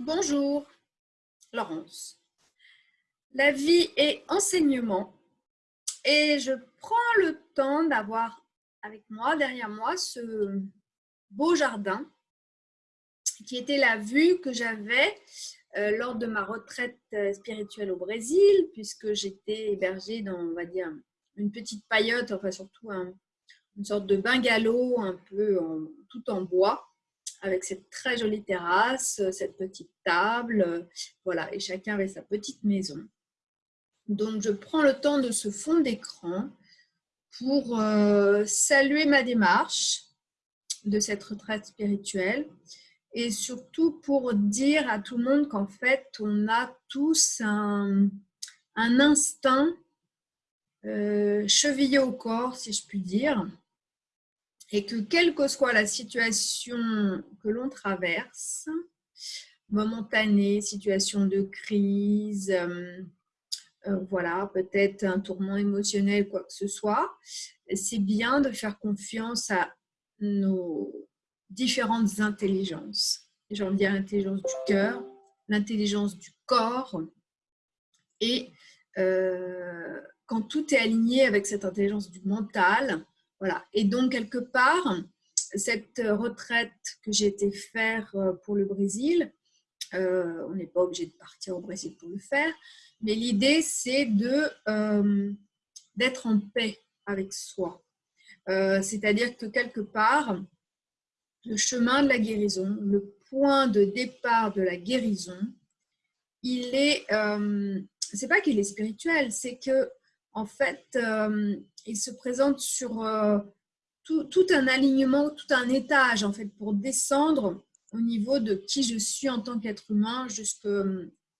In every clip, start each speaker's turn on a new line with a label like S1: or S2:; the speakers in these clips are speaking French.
S1: Bonjour, Laurence. La vie est enseignement et je prends le temps d'avoir avec moi, derrière moi, ce beau jardin qui était la vue que j'avais euh, lors de ma retraite euh, spirituelle au Brésil, puisque j'étais hébergée dans, on va dire, une petite paillote, enfin surtout une sorte de bungalow un peu tout en bois avec cette très jolie terrasse, cette petite table, voilà, et chacun avait sa petite maison. Donc, je prends le temps de ce fond d'écran pour euh, saluer ma démarche de cette retraite spirituelle et surtout pour dire à tout le monde qu'en fait, on a tous un, instinct euh, chevillé au corps, si je puis dire, et que quelle que soit la situation que l'on traverse, momentanée, situation de crise, euh, euh, voilà, peut-être un tourment émotionnel, quoi que ce soit, c'est bien de faire confiance à nos différentes intelligences. J'ai envie de dire l'intelligence du cœur, l'intelligence du corps, et euh, quand tout est aligné avec cette intelligence du mental, voilà. Et donc, quelque part, cette retraite que j'ai été faire euh, pour le Brésil, euh, on n'est pas obligé de partir au Brésil pour le faire, mais l'idée, c'est euh, d'être en paix avec soi. C'est-à-dire que quelque part, le chemin de la guérison, le point de départ de la guérison, il est, c'est pas qu'il est spirituel, c'est que en fait, euh, il se présente sur euh, tout, un alignement, tout un étage, en fait, pour descendre au niveau de qui je suis en tant qu'être humain jusque,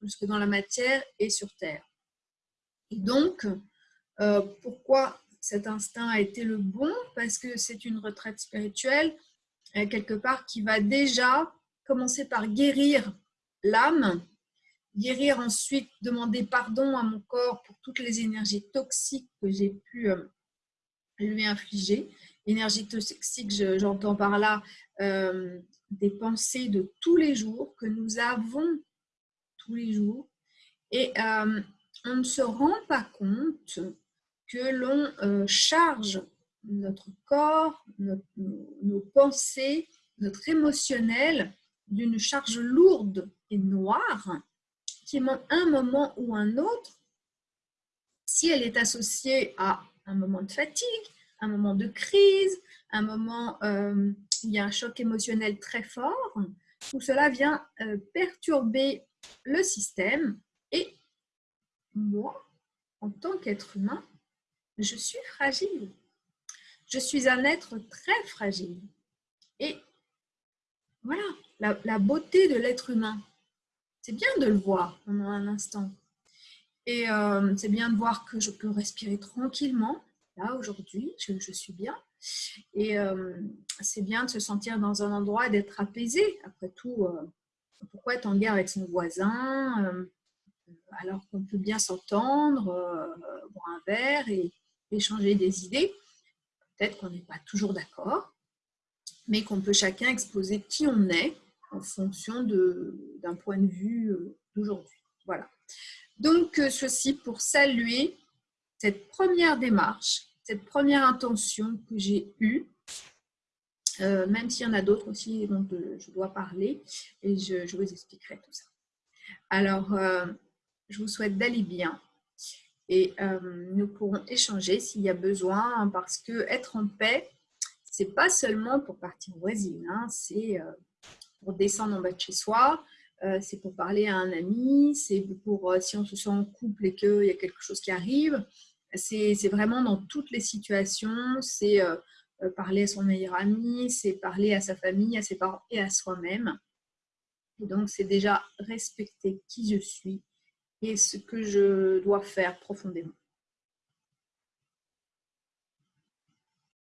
S1: jusque dans la matière et sur Terre. Et donc, euh, pourquoi cet instinct a été le bon? Parce que c'est une retraite spirituelle, quelque part, qui va déjà commencer par guérir l'âme guérir ensuite, demander pardon à mon corps pour toutes les énergies toxiques que j'ai pu euh, lui infliger. Énergie toxique, j'entends par là euh, des pensées de tous les jours que nous avons tous les jours. Et euh, on ne se rend pas compte que l'on charge notre corps, nos pensées, notre émotionnel d'une charge lourde et noire qui, à un moment ou un autre, si elle est associée à un moment de fatigue, un moment de crise, un moment euh, où il y a un choc émotionnel très fort, tout cela vient euh, perturber le système et moi, en tant qu'être humain, je suis fragile. Je suis un être très fragile. Et voilà, la beauté de l'être humain, c'est bien de le voir pendant un instant. Et euh, c'est bien de voir que je peux respirer tranquillement. Là, aujourd'hui, je, suis bien. Et euh, c'est bien de se sentir dans un endroit d'être apaisé. Après tout, euh, pourquoi être en guerre avec son voisin alors qu'on peut bien s'entendre, boire un verre et échanger des idées? Peut-être qu'on n'est pas toujours d'accord, mais qu'on peut chacun exposer qui on est en fonction d'un point de vue euh, d'aujourd'hui. Voilà. Donc, euh, ceci pour saluer cette première démarche, cette première intention que j'ai eue, euh, même s'il y en a d'autres aussi dont je dois parler, et je, vous expliquerai tout ça. Alors, je vous souhaite d'aller bien et nous pourrons échanger s'il y a besoin, parce que être en paix, c'est pas seulement pour partir au Brésil, hein, c'est pour descendre en bas de chez soi, euh, c'est pour parler à un ami, c'est pour euh, si on se sent en couple et qu'il y a quelque chose qui arrive. C'est vraiment dans toutes les situations, c'est euh, parler à son meilleur ami, c'est parler à sa famille, à ses parents et à soi-même. Et donc, c'est déjà respecter qui je suis et ce que je dois faire profondément.